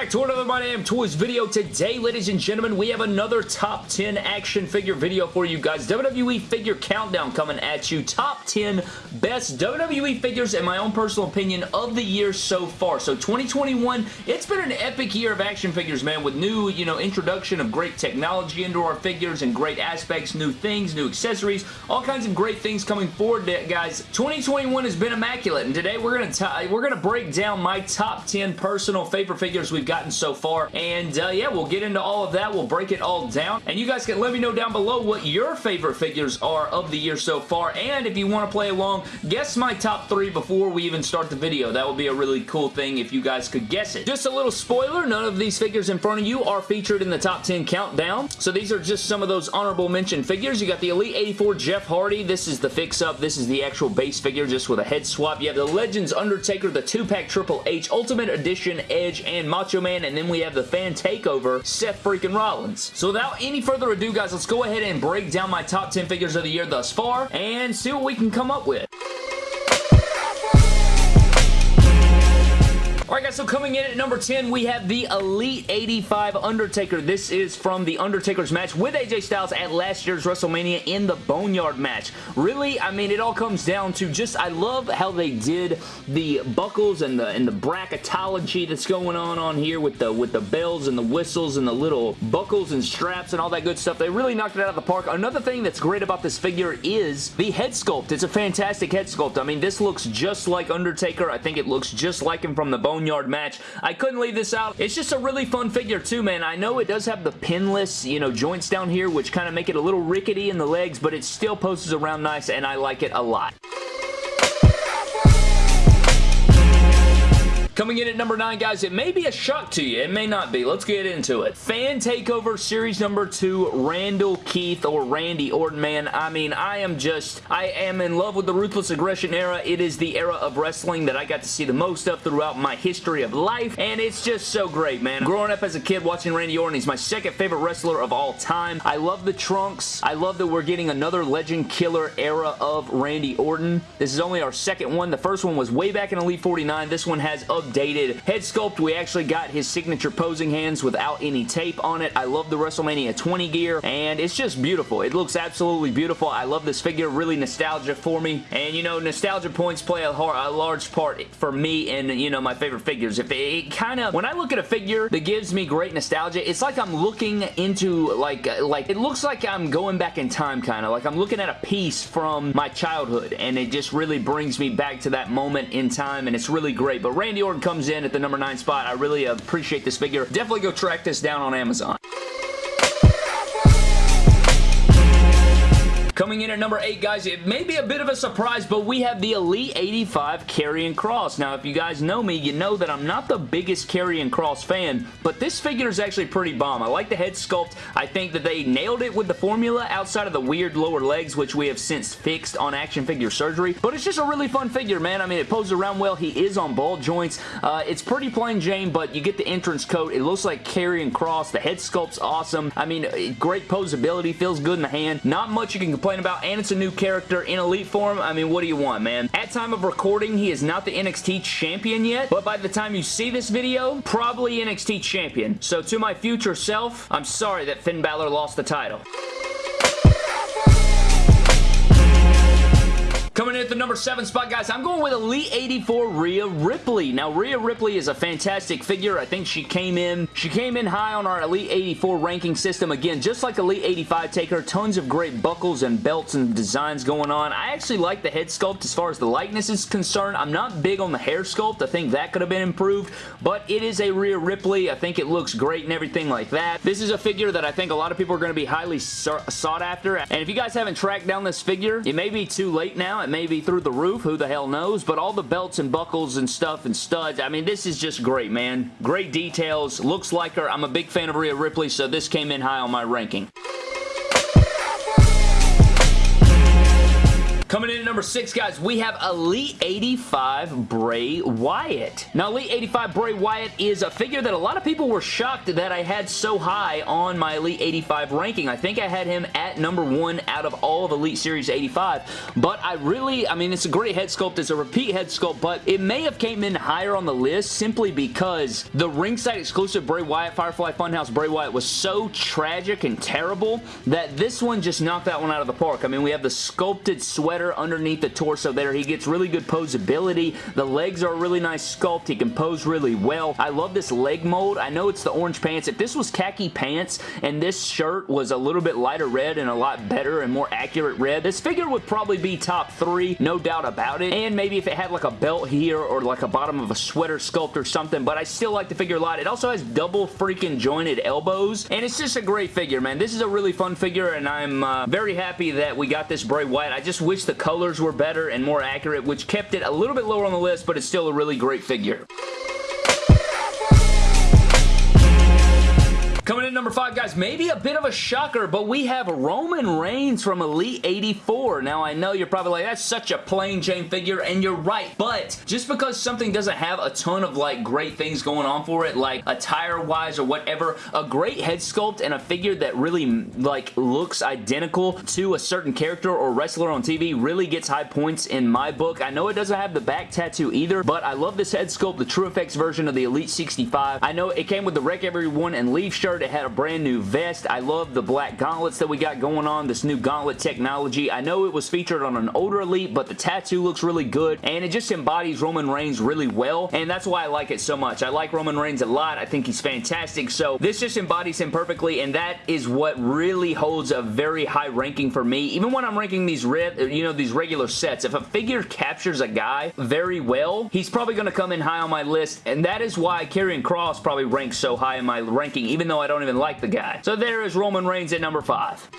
back to another My Damn Toys video. Today, ladies and gentlemen, we have another top 10 action figure video for you guys. WWE Figure Countdown coming at you. Top 10 best WWE figures, in my own personal opinion, of the year so far. So 2021, it's been an epic year of action figures, man, with new, you know, introduction of great technology into our figures and great aspects, new things, new accessories, all kinds of great things coming forward, guys. 2021 has been immaculate, and today we're gonna we're gonna break down my top 10 personal favorite figures we've gotten so far. And uh, yeah, we'll get into all of that. We'll break it all down. And you guys can let me know down below what your favorite figures are of the year so far. And if you want to play along, guess my top three before we even start the video. That would be a really cool thing if you guys could guess it. Just a little spoiler, none of these figures in front of you are featured in the top 10 countdown. So these are just some of those honorable mention figures. You got the Elite 84 Jeff Hardy. This is the fix-up. This is the actual base figure just with a head swap. You have the Legends Undertaker, the 2-pack Triple H, Ultimate Edition Edge, and Macho Man, and then we have the fan takeover, Seth freaking Rollins. So without any further ado, guys, let's go ahead and break down my top 10 figures of the year thus far and see what we can come up with. Guys, so coming in at number 10, we have the Elite 85 Undertaker. This is from the Undertaker's match with AJ Styles at last year's WrestleMania in the Boneyard match. Really, I mean, it all comes down to just, I love how they did the buckles and the and the bracketology that's going on on here with the with the bells and the whistles and the little buckles and straps and all that good stuff. They really knocked it out of the park. Another thing that's great about this figure is the head sculpt. It's a fantastic head sculpt. I mean, this looks just like Undertaker. I think it looks just like him from the Boneyard Boneyard match. I couldn't leave this out. It's just a really fun figure too, man. I know it does have the pinless, you know, joints down here, which kind of make it a little rickety in the legs, but it still poses around nice, and I like it a lot. Coming in at number 9, guys, it may be a shock to you. It may not be. Let's get into it. Fan Takeover Series number 2, Randall Keith or Randy Orton, man. I mean, I am just, I am in love with the Ruthless Aggression era. It is the era of wrestling that I got to see the most of throughout my history of life, and it's just so great, man. Growing up as a kid watching Randy Orton, he's my second favorite wrestler of all time. I love the trunks. I love that we're getting another Legend Killer era of Randy Orton. This is only our second one. The first one was way back in Elite 49. This one has of dated head sculpt. We actually got his signature posing hands without any tape on it. I love the WrestleMania 20 gear, and it's just beautiful. It looks absolutely beautiful. I love this figure. Really nostalgia for me, and you know, nostalgia points play a, a large part for me and, you know, my favorite figures. If it, it kind of, when I look at a figure that gives me great nostalgia, it's like I'm looking into, like, like, it looks like I'm going back in time, kind of. Like I'm looking at a piece from my childhood, and it just really brings me back to that moment in time, and it's really great. But Randy Orton comes in at the number 9 spot. I really appreciate this figure. Definitely go track this down on Amazon. Coming in at number 8, guys, it may be a bit of a surprise, but we have the Elite 85 Karrion Kross. Now, if you guys know me, you know that I'm not the biggest Karrion Kross fan, but this figure is actually pretty bomb. I like the head sculpt. I think that they nailed it with the formula outside of the weird lower legs, which we have since fixed on action figure surgery, but it's just a really fun figure, man. I mean, it poses around well. He is on ball joints. Uh, it's pretty plain Jane, but you get the entrance coat. It looks like Karrion Kross. The head sculpt's awesome. I mean, great posability. Feels good in the hand. Not much you can complain complain about, and it's a new character in Elite form. I mean, what do you want, man? At time of recording, he is not the NXT champion yet, but by the time you see this video, probably NXT champion. So to my future self, I'm sorry that Finn Balor lost the title. Coming in at the number 7 spot, guys, I'm going with Elite 84 Rhea Ripley. Now, Rhea Ripley is a fantastic figure. I think she came in she came in high on our Elite 84 ranking system. Again, just like Elite 85 Taker, tons of great buckles and belts and designs going on. I actually like the head sculpt as far as the likeness is concerned. I'm not big on the hair sculpt. I think that could have been improved, but it is a Rhea Ripley. I think it looks great and everything like that. This is a figure that I think a lot of people are going to be highly sought after, and if you guys haven't tracked down this figure, it may be too late now. It maybe through the roof, who the hell knows, but all the belts and buckles and stuff and studs, I mean, this is just great, man. Great details, looks like her. I'm a big fan of Rhea Ripley, so this came in high on my ranking. Coming in at number six, guys, we have Elite 85 Bray Wyatt. Now, Elite 85 Bray Wyatt is a figure that a lot of people were shocked that I had so high on my Elite 85 ranking. I think I had him at number one out of all of Elite Series 85, but I really, I mean, it's a great head sculpt. It's a repeat head sculpt, but it may have came in higher on the list simply because the ringside exclusive Bray Wyatt Firefly Funhouse Bray Wyatt was so tragic and terrible that this one just knocked that one out of the park. I mean, we have the sculpted sweater underneath the torso there. He gets really good posability. The legs are a really nice sculpt. He can pose really well. I love this leg mold. I know it's the orange pants. If this was khaki pants and this shirt was a little bit lighter red and a lot better and more accurate red, this figure would probably be top three, no doubt about it. And maybe if it had like a belt here or like a bottom of a sweater sculpt or something, but I still like the figure a lot. It also has double freaking jointed elbows, and it's just a great figure, man. This is a really fun figure, and I'm uh, very happy that we got this Bray Wyatt. I just wish the colors were better and more accurate, which kept it a little bit lower on the list, but it's still a really great figure. Coming in number five, guys, maybe a bit of a shocker, but we have Roman Reigns from Elite 84. Now, I know you're probably like, that's such a plain Jane figure, and you're right, but just because something doesn't have a ton of, like, great things going on for it, like attire-wise or whatever, a great head sculpt and a figure that really, like, looks identical to a certain character or wrestler on TV really gets high points in my book. I know it doesn't have the back tattoo either, but I love this head sculpt, the TrueFX version of the Elite 65. I know it came with the Wreck Everyone and Leave shirt shirt. It had a brand new vest. I love the black gauntlets that we got going on, this new gauntlet technology. I know it was featured on an older Elite, but the tattoo looks really good, and it just embodies Roman Reigns really well, and that's why I like it so much. I like Roman Reigns a lot. I think he's fantastic, so this just embodies him perfectly, and that is what really holds a very high ranking for me. Even when I'm ranking these you know, these regular sets, if a figure captures a guy very well, he's probably going to come in high on my list, and that is why Karrion Kross probably ranks so high in my ranking, even though I don't even like the guy. So there is Roman Reigns at number 5.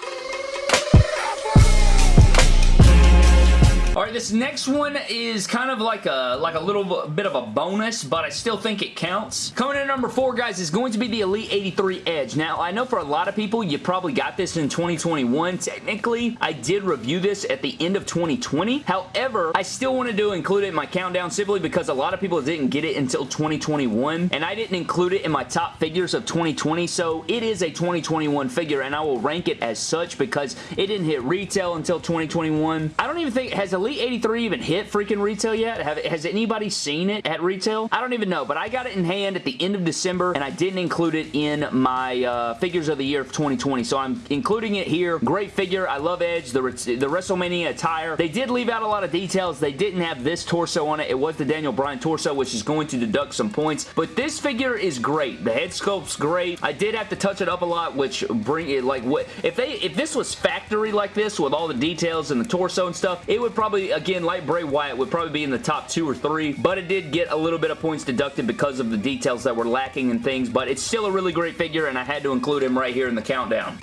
All right, this next one is kind of like a like a little bit of a bonus, but I still think it counts. Coming in number four, guys, is going to be the Elite 83 Edge. Now, I know for a lot of people, you probably got this in 2021. Technically, I did review this at the end of 2020. However, I still wanted to include it in my countdown simply because a lot of people didn't get it until 2021, and I didn't include it in my top figures of 2020, so it is a 2021 figure, and I will rank it as such because it didn't hit retail until 2021. I don't even think, it has Elite 83 even hit freaking retail yet? Have, has anybody seen it at retail? I don't even know, but I got it in hand at the end of December, and I didn't include it in my uh, figures of the year of 2020, so I'm including it here. Great figure. I love Edge, the, the WrestleMania attire. They did leave out a lot of details. They didn't have this torso on it. It was the Daniel Bryan torso, which is going to deduct some points, but this figure is great. The head sculpt's great. I did have to touch it up a lot, which bring it like what if they if this was factory like this with all the details and the torso and stuff, it would probably probably, again, like Bray Wyatt, would probably be in the top two or three, but it did get a little bit of points deducted because of the details that were lacking and things, but it's still a really great figure, and I had to include him right here in the countdown.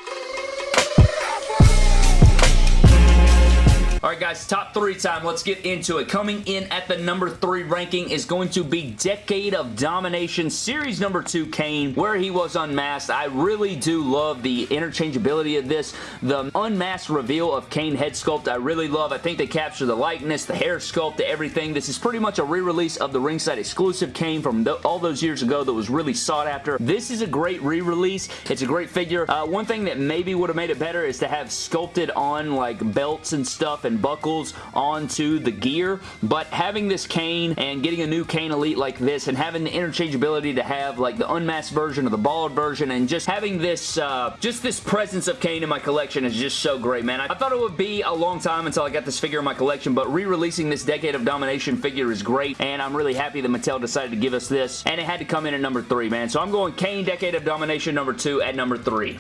Alright guys, top three time. Let's get into it. Coming in at the number three ranking is going to be Decade of Domination Series number two Kane, where he was unmasked. I really do love the interchangeability of this. The unmasked reveal of Kane head sculpt I really love. I think they capture the likeness, the hair sculpt, everything. This is pretty much a re-release of the ringside exclusive Kane from the, all those years ago that was really sought after. This is a great re-release. It's a great figure. Uh, one thing that maybe would have made it better is to have sculpted on like belts and stuff and buckles onto the gear, but having this Kane and getting a new Kane Elite like this and having the interchangeability to have like the unmasked version or the bald version and just having this uh, just this presence of Kane in my collection is just so great, man. I, I thought it would be a long time until I got this figure in my collection, but re-releasing this Decade of Domination figure is great, and I'm really happy that Mattel decided to give us this, and it had to come in at number three, man. So I'm going Kane Decade of Domination number two at number three.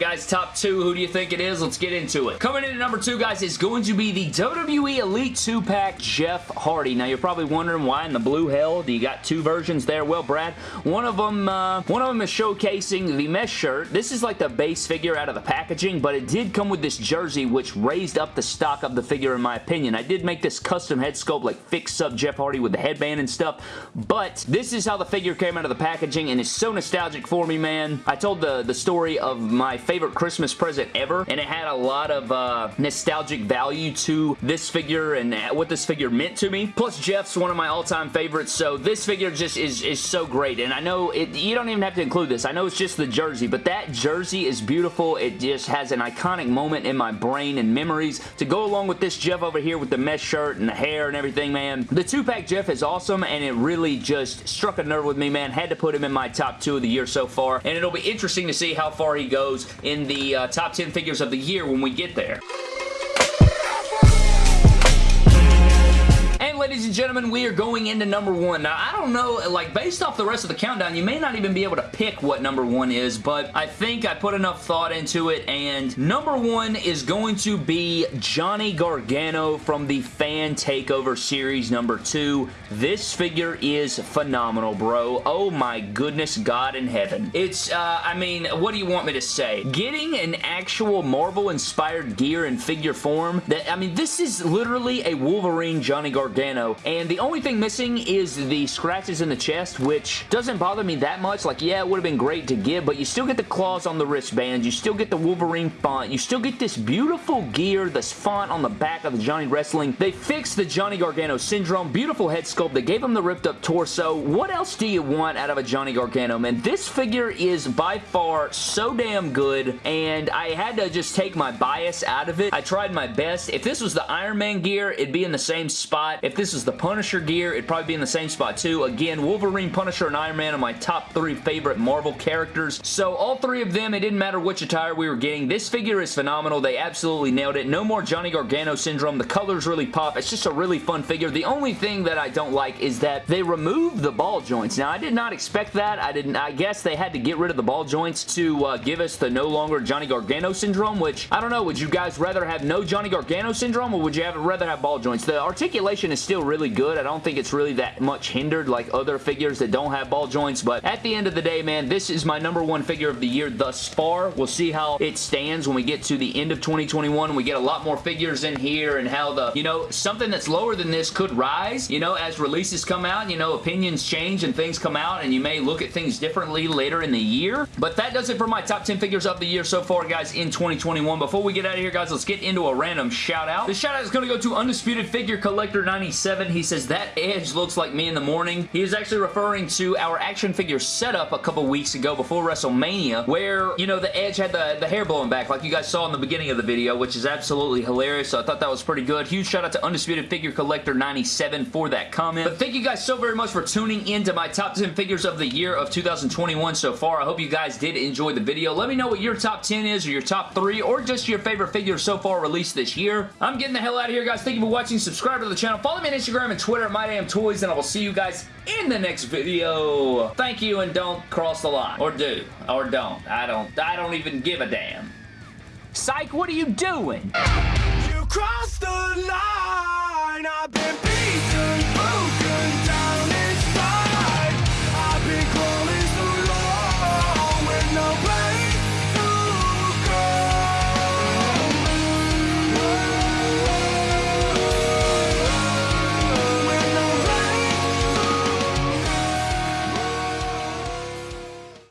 Alright guys, top two. Who do you think it is? Let's get into it. Coming in at number two, guys, is going to be the WWE Elite 2-Pack Jeff Hardy. Now, you're probably wondering why in the blue hell do you got two versions there? Well, Brad, one of them, uh, one of them is showcasing the mesh shirt. This is like the base figure out of the packaging, but it did come with this jersey, which raised up the stock of the figure, in my opinion. I did make this custom head sculpt, like fix up Jeff Hardy with the headband and stuff, but this is how the figure came out of the packaging, and it's so nostalgic for me, man. I told the, the story of my my favorite Christmas present ever, and it had a lot of uh, nostalgic value to this figure and what this figure meant to me. Plus, Jeff's one of my all-time favorites, so this figure just is, is so great, and I know it, you don't even have to include this. I know it's just the jersey, but that jersey is beautiful. It just has an iconic moment in my brain and memories to go along with this Jeff over here with the mesh shirt and the hair and everything, man. The two-pack Jeff is awesome, and it really just struck a nerve with me, man. Had to put him in my top two of the year so far, and it'll be interesting to see how far he goes in the uh, top 10 figures of the year when we get there. Ladies and gentlemen, we are going into number one. Now, I don't know, like, based off the rest of the countdown, you may not even be able to pick what number one is, but I think I put enough thought into it, and number one is going to be Johnny Gargano from the Fan Takeover Series number two. This figure is phenomenal, bro. Oh my goodness, God in heaven. It's, uh, I mean, what do you want me to say? Getting an actual Marvel-inspired gear in figure form, that, I mean, this is literally a Wolverine Johnny Gargano and the only thing missing is the scratches in the chest, which doesn't bother me that much. Like, yeah, it would have been great to get, but you still get the claws on the wristbands, you still get the Wolverine font, you still get this beautiful gear, this font on the back of the Johnny Wrestling. They fixed the Johnny Gargano syndrome, beautiful head sculpt, they gave him the ripped up torso. What else do you want out of a Johnny Gargano, man? This figure is by far so damn good, and I had to just take my bias out of it. I tried my best. If this was the Iron Man gear, it'd be in the same spot. If this this is the Punisher gear. It'd probably be in the same spot too. Again, Wolverine, Punisher, and Iron Man are my top three favorite Marvel characters. So all three of them, it didn't matter which attire we were getting. This figure is phenomenal. They absolutely nailed it. No more Johnny Gargano syndrome. The colors really pop. It's just a really fun figure. The only thing that I don't like is that they removed the ball joints. Now, I did not expect that. I didn't. I guess they had to get rid of the ball joints to uh, give us the no longer Johnny Gargano syndrome, which, I don't know, would you guys rather have no Johnny Gargano syndrome or would you have, rather have ball joints? The articulation is still still really good. I don't think it's really that much hindered like other figures that don't have ball joints, but at the end of the day, man, this is my number one figure of the year thus far. We'll see how it stands when we get to the end of 2021. We get a lot more figures in here and how the, you know, something that's lower than this could rise, you know, as releases come out, you know, opinions change and things come out and you may look at things differently later in the year. But that does it for my top 10 figures of the year so far, guys, in 2021. Before we get out of here, guys, let's get into a random shout out. This shout out is going to go to Undisputed Figure Collector 97 he says, that edge looks like me in the morning. He is actually referring to our action figure setup a couple weeks ago before WrestleMania where, you know, the edge had the, the hair blowing back like you guys saw in the beginning of the video, which is absolutely hilarious. So I thought that was pretty good. Huge shout out to Undisputed Figure Collector 97 for that comment. But thank you guys so very much for tuning into my top 10 figures of the year of 2021 so far. I hope you guys did enjoy the video. Let me know what your top 10 is or your top 3 or just your favorite figures so far released this year. I'm getting the hell out of here, guys. Thank you for watching. Subscribe to the channel. Follow me on Instagram and Twitter at MyDamnToys, and I will see you guys in the next video. Thank you, and don't cross the line. Or do. Or don't. I don't. I don't even give a damn. Psych, what are you doing? You crossed the line. I've been...